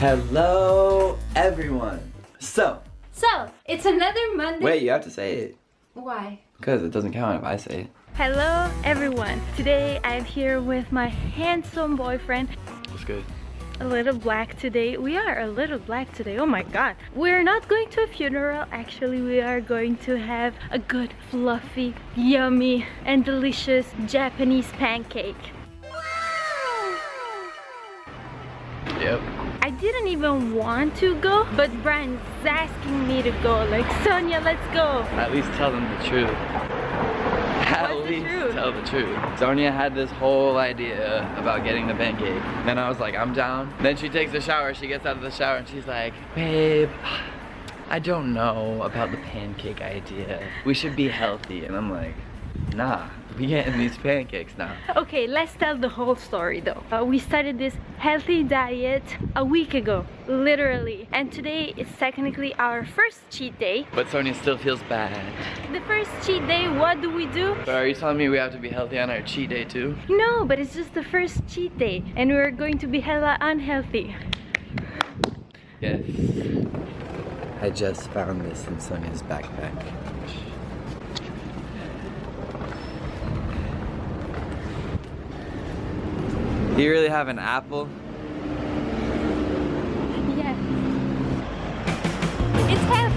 Hello, everyone. So, So, it's another Monday. wait, you have to say it. Why? Because it doesn't count if I say it. Hello, everyone. Today I'm here with my handsome boyfriend. It's good. A little black today. We are a little black today. Oh my god. We're not going to a funeral. Actually, we are going to have a good, fluffy, yummy, and delicious Japanese pancake. Yep. I didn't even want to go, but Brian's asking me to go. Like, Sonia, let's go. At least tell them the truth. At What's least tell the truth. Sonia had this whole idea about getting the pancake. Then I was like, I'm down. Then she takes a shower. She gets out of the shower and she's like, babe, I don't know about the pancake idea. We should be healthy. And I'm like, nah, we getting these pancakes now. Okay, let's tell the whole story though. Uh, we started this healthy diet a week ago, literally. And today is technically our first cheat day. But Sonia still feels bad. The first cheat day, what do we do? So are you telling me we have to be healthy on our cheat day too? No, but it's just the first cheat day. And we're going to be hella unhealthy. Yes. I just found this in Sonia's backpack. You really have an apple? Yeah. It's healthy!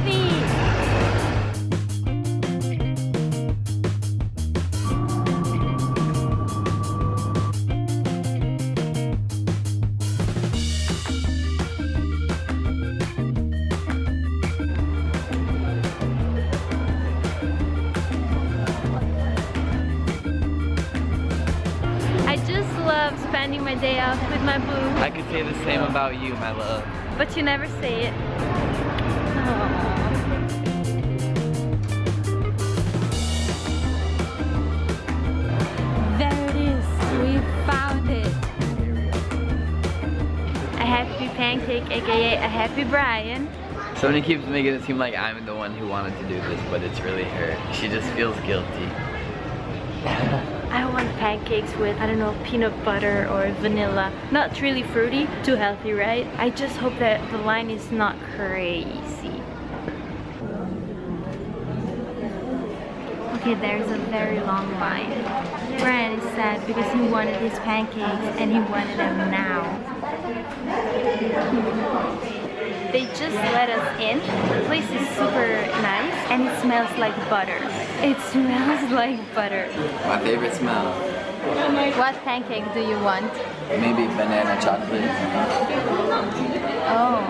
Say the same about you, my love. But you never say it. Aww. There it is. We found it. A happy pancake, aka a happy Brian. Sonia keeps making it seem like I'm the one who wanted to do this, but it's really her. She just feels guilty. Pancakes with, I don't know, peanut butter or vanilla. Not really fruity, too healthy, right? I just hope that the line is not crazy. Okay, there's a very long line. Brian is sad because he wanted his pancakes and he wanted them now. They just let us in. The place is super nice and it smells like butter. It smells like butter. My favorite smell. What pancake do you want? Maybe banana chocolate. Oh,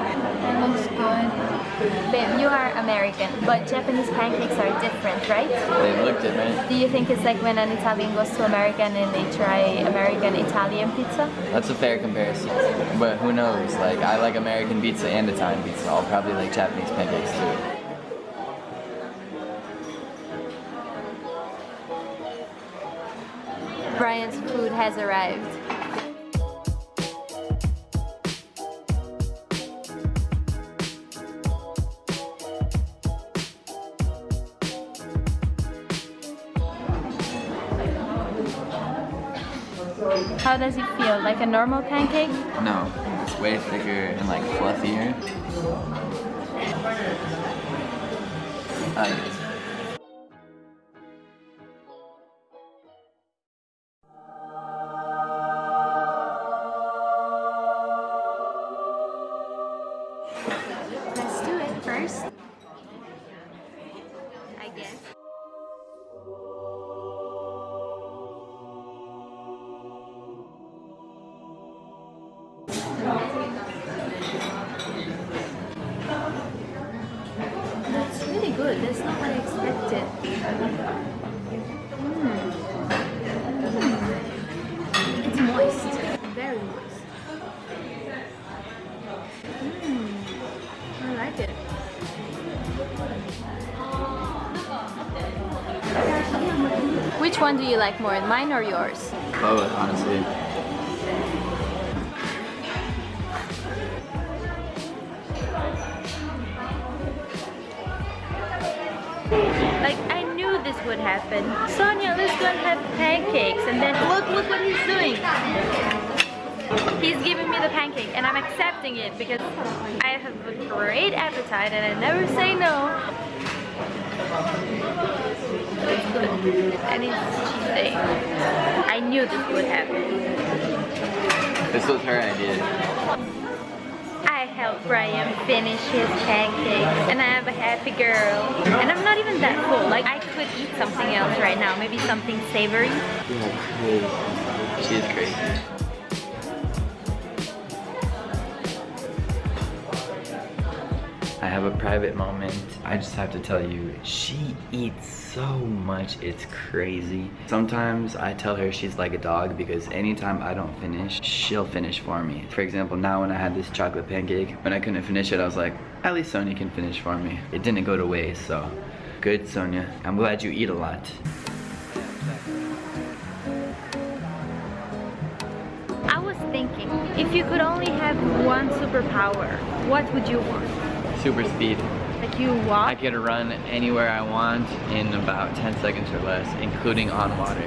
that looks good. Babe, you are American, but Japanese pancakes are different, right? They look different. Do you think it's like when an Italian goes to America and they try American Italian pizza? That's a fair comparison. But who knows? Like, I like American pizza and Italian pizza. I'll probably like Japanese pancakes too. Brian's food has arrived. How does it feel? Like a normal pancake? No, it's way thicker and like fluffier. I. good. That's not what I expected. Mm. It's moist. Very moist. Mm. I like it. Which one do you like more, mine or yours? Both, honestly. Would happen. Sonia, let's go and have pancakes. And then look, look what he's doing. He's giving me the pancake and I'm accepting it because I have a great appetite and I never say no. It's good. And it's day. I knew this would happen. This was her idea. I helped Brian finish his pancakes and I am a happy girl. And I'm not even that full. Like I could eat something else right now. Maybe something savory. She is crazy. I have a private moment. I just have to tell you, she eats so much, it's crazy. Sometimes I tell her she's like a dog because anytime I don't finish, she'll finish for me. For example, now when I had this chocolate pancake, when I couldn't finish it, I was like, at least Sonia can finish for me. It didn't go to waste, so good, Sonia. I'm glad you eat a lot. I was thinking, if you could only have one superpower, what would you want? Super speed. Like you walk? I could run anywhere I want in about 10 seconds or less, including on water.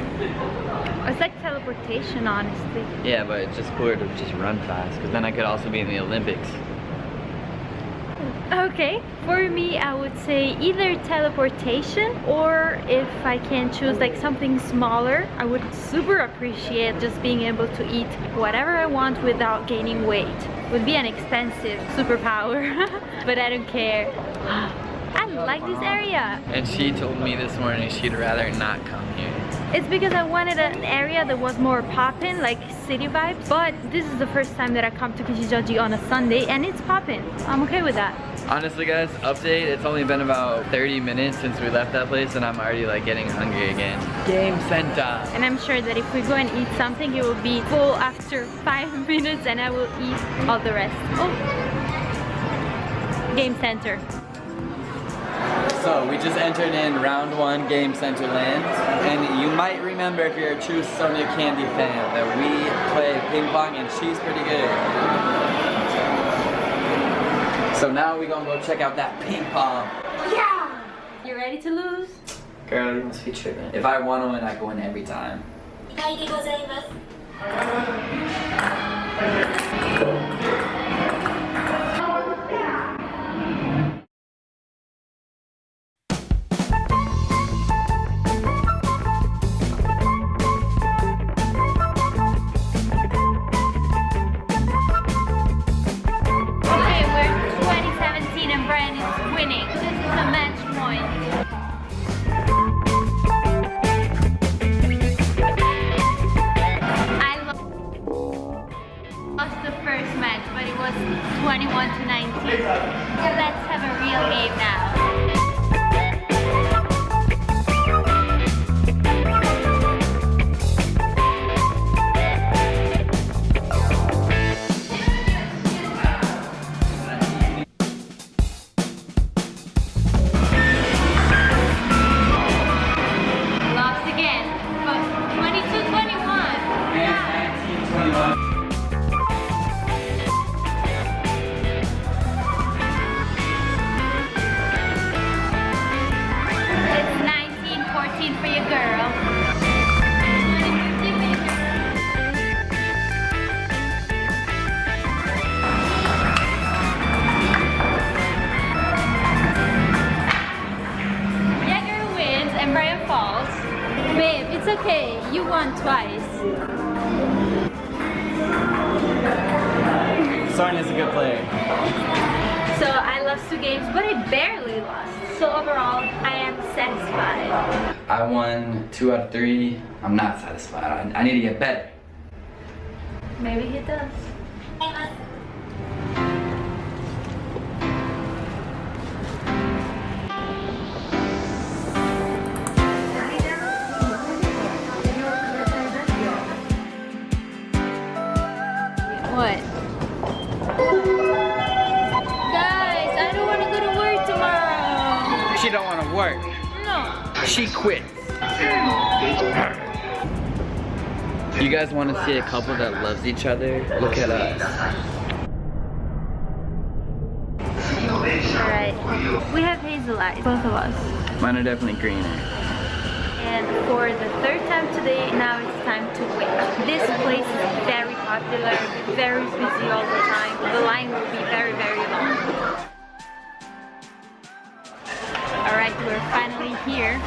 It's like teleportation, honestly. Yeah, but it's just cooler to just run fast, because then I could also be in the Olympics. Okay, for me, I would say either teleportation or if I can choose like something smaller, I would super appreciate just being able to eat whatever I want without gaining weight. Would be an expensive superpower, but I don't care. I like this area. And she told me this morning she'd rather not come here. It's because I wanted an area that was more poppin', like city vibes. But this is the first time that I come to Kichijoji on a Sunday and it's poppin'. I'm okay with that. Honestly guys, update, it's only been about 30 minutes since we left that place and I'm already like getting hungry again. Game center. And I'm sure that if we go and eat something, it will be full after five minutes and I will eat all the rest. Oh. Game center. So we just entered in round one game center land and you might remember if you're a true Sonia Candy fan that we play ping pong and she's pretty good. So now we gonna go check out that ping pong. Yeah! You ready to lose? Girl, you must be tripping. If I want to win, I go in every time. 2で lost the first match, but it was 21 to 19. Let's have a real game now. Okay. You won twice. Sonia's a good player. So I lost two games, but I barely lost. So overall, I am satisfied. I won two out of three. I'm not satisfied. I, I need to get better. Maybe he does. 'What? Guys, I don't want to go to work tomorrow. She don't want to work. No. She quits. You guys want to see a couple that loves each other? Look at us. Alright. We have hazel eyes, both of us. Mine are definitely greener. And for the third time today, now it's time to wait. This place is very popular, very busy all the time. The line will be very, very long. Alright, we're finally here.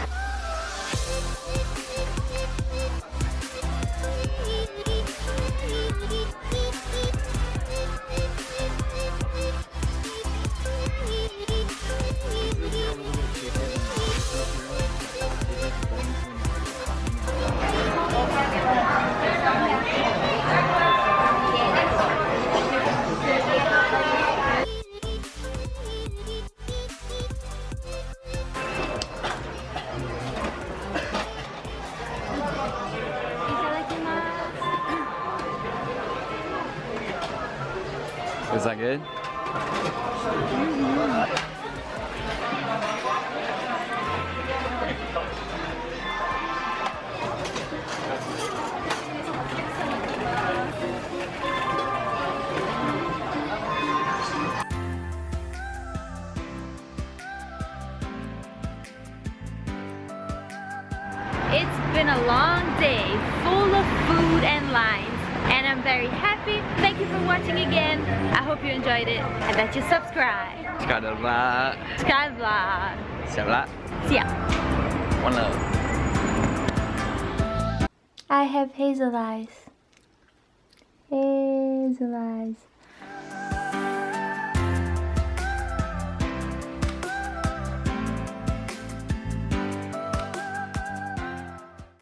That good? It's been a long day, full of food and lines, and I'm very happy. Thank you for watching again. I hope you enjoyed it and that you subscribe. Skadabla. Sky Vlog. See ya. One love. I have hazel eyes. Hazel eyes.